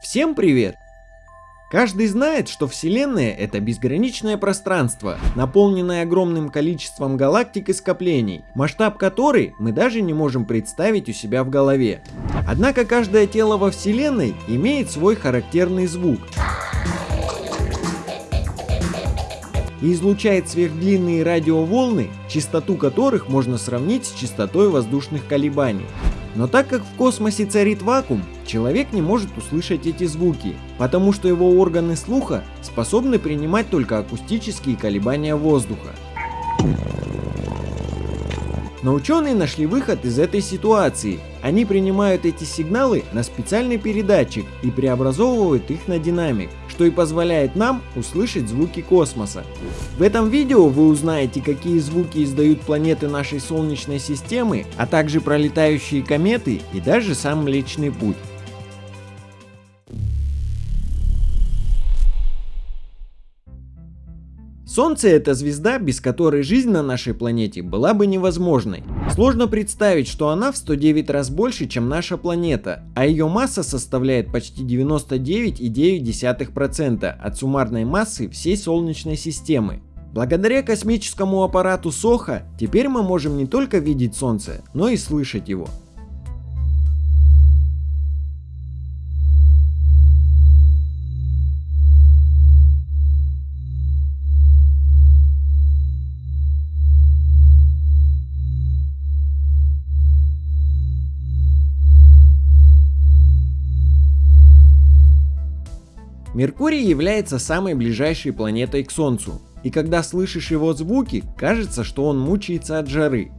Всем привет! Каждый знает, что Вселенная — это безграничное пространство, наполненное огромным количеством галактик и скоплений, масштаб которой мы даже не можем представить у себя в голове. Однако каждое тело во Вселенной имеет свой характерный звук и излучает сверхдлинные радиоволны, частоту которых можно сравнить с частотой воздушных колебаний. Но так как в космосе царит вакуум, человек не может услышать эти звуки, потому что его органы слуха способны принимать только акустические колебания воздуха. Но ученые нашли выход из этой ситуации. Они принимают эти сигналы на специальный передатчик и преобразовывают их на динамик, что и позволяет нам услышать звуки космоса. В этом видео вы узнаете, какие звуки издают планеты нашей Солнечной системы, а также пролетающие кометы и даже сам Млечный Путь. Солнце это звезда, без которой жизнь на нашей планете была бы невозможной. Сложно представить, что она в 109 раз больше, чем наша планета, а ее масса составляет почти 99,9% от суммарной массы всей Солнечной системы. Благодаря космическому аппарату Соха теперь мы можем не только видеть Солнце, но и слышать его. Меркурий является самой ближайшей планетой к Солнцу, и когда слышишь его звуки, кажется, что он мучается от жары.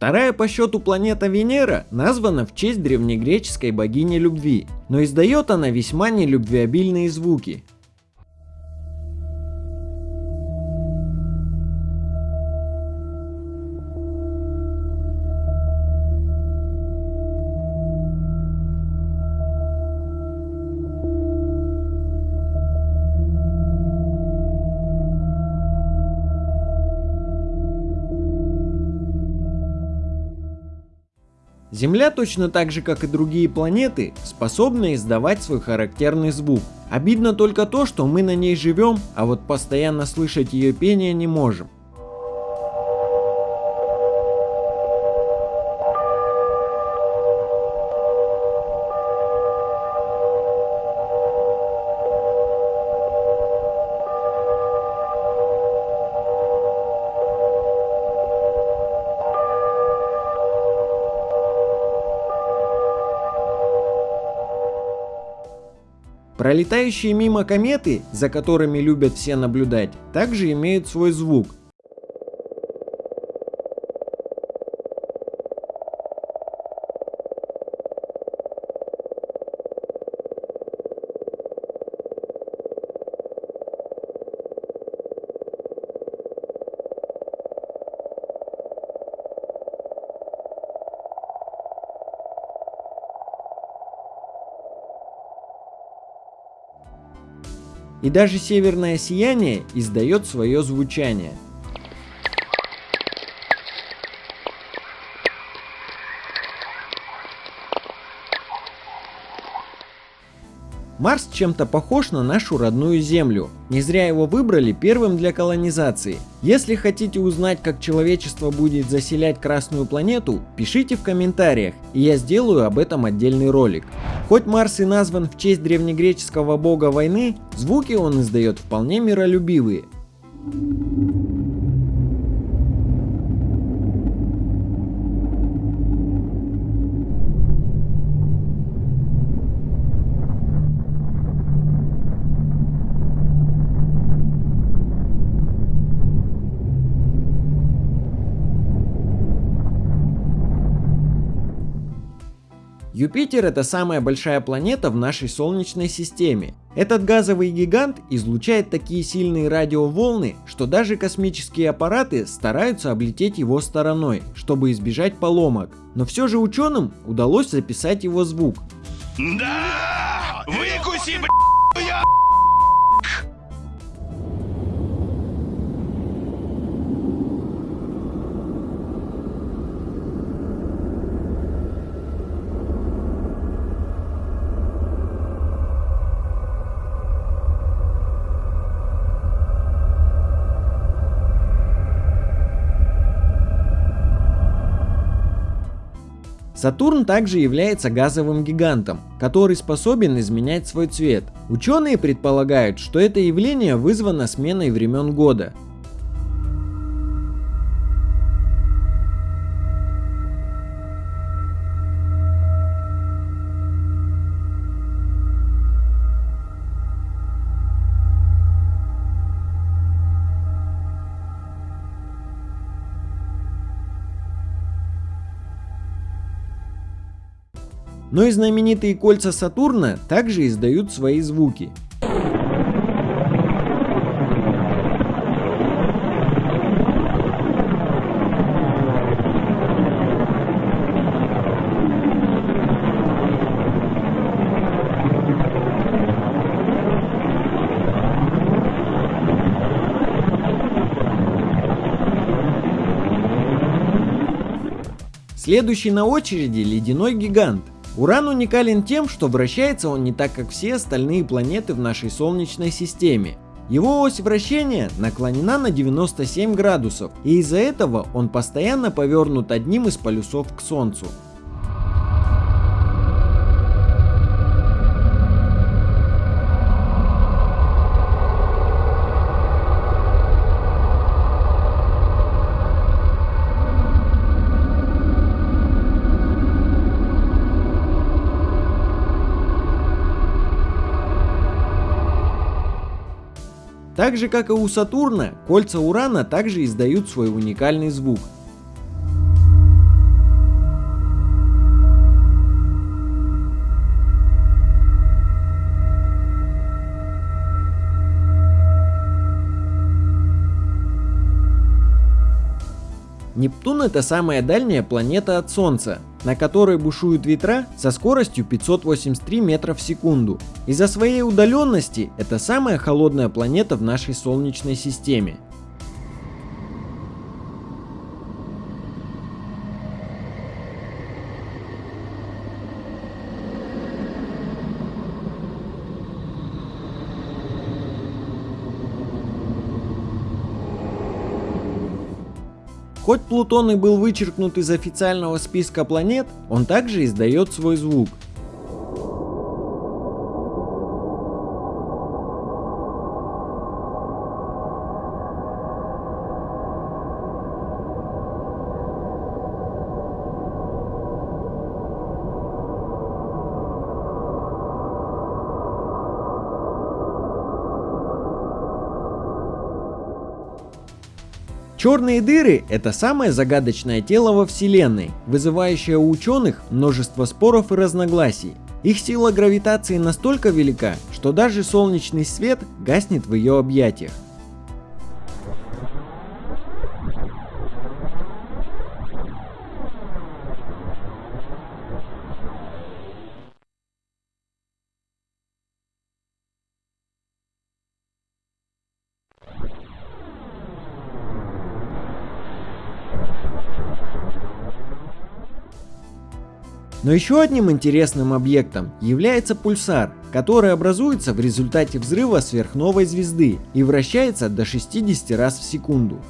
Вторая по счету планета Венера названа в честь древнегреческой богини любви, но издает она весьма нелюбвеобильные звуки. Земля точно так же, как и другие планеты, способна издавать свой характерный звук. Обидно только то, что мы на ней живем, а вот постоянно слышать ее пение не можем. Пролетающие мимо кометы, за которыми любят все наблюдать, также имеют свой звук, И даже северное сияние издает свое звучание. Марс чем-то похож на нашу родную Землю. Не зря его выбрали первым для колонизации. Если хотите узнать, как человечество будет заселять Красную планету, пишите в комментариях, и я сделаю об этом отдельный ролик. Хоть Марс и назван в честь древнегреческого бога войны, звуки он издает вполне миролюбивые. Юпитер это самая большая планета в нашей Солнечной системе. Этот газовый гигант излучает такие сильные радиоволны, что даже космические аппараты стараются облететь его стороной, чтобы избежать поломок. Но все же ученым удалось записать его звук. Да! Выкуси, б***ь, Сатурн также является газовым гигантом, который способен изменять свой цвет. Ученые предполагают, что это явление вызвано сменой времен года. Но и знаменитые кольца Сатурна также издают свои звуки. Следующий на очереди ледяной гигант. Уран уникален тем, что вращается он не так, как все остальные планеты в нашей Солнечной системе. Его ось вращения наклонена на 97 градусов, и из-за этого он постоянно повернут одним из полюсов к Солнцу. Так же как и у Сатурна, кольца Урана также издают свой уникальный звук. Нептун это самая дальняя планета от Солнца, на которой бушуют ветра со скоростью 583 метра в секунду. Из-за своей удаленности это самая холодная планета в нашей Солнечной системе. Хоть Плутон и был вычеркнут из официального списка планет, он также издает свой звук. Черные дыры – это самое загадочное тело во Вселенной, вызывающее у ученых множество споров и разногласий. Их сила гравитации настолько велика, что даже солнечный свет гаснет в ее объятиях. Но еще одним интересным объектом является пульсар, который образуется в результате взрыва сверхновой звезды и вращается до 60 раз в секунду.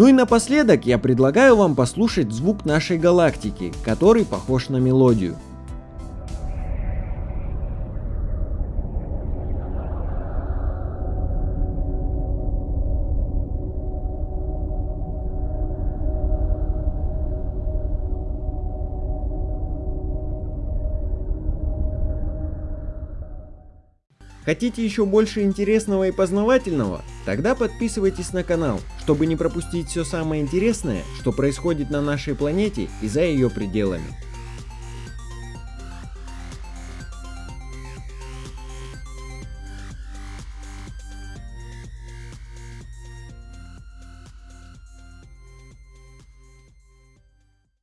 Ну и напоследок я предлагаю вам послушать звук нашей галактики, который похож на мелодию. Хотите еще больше интересного и познавательного? Тогда подписывайтесь на канал, чтобы не пропустить все самое интересное, что происходит на нашей планете и за ее пределами.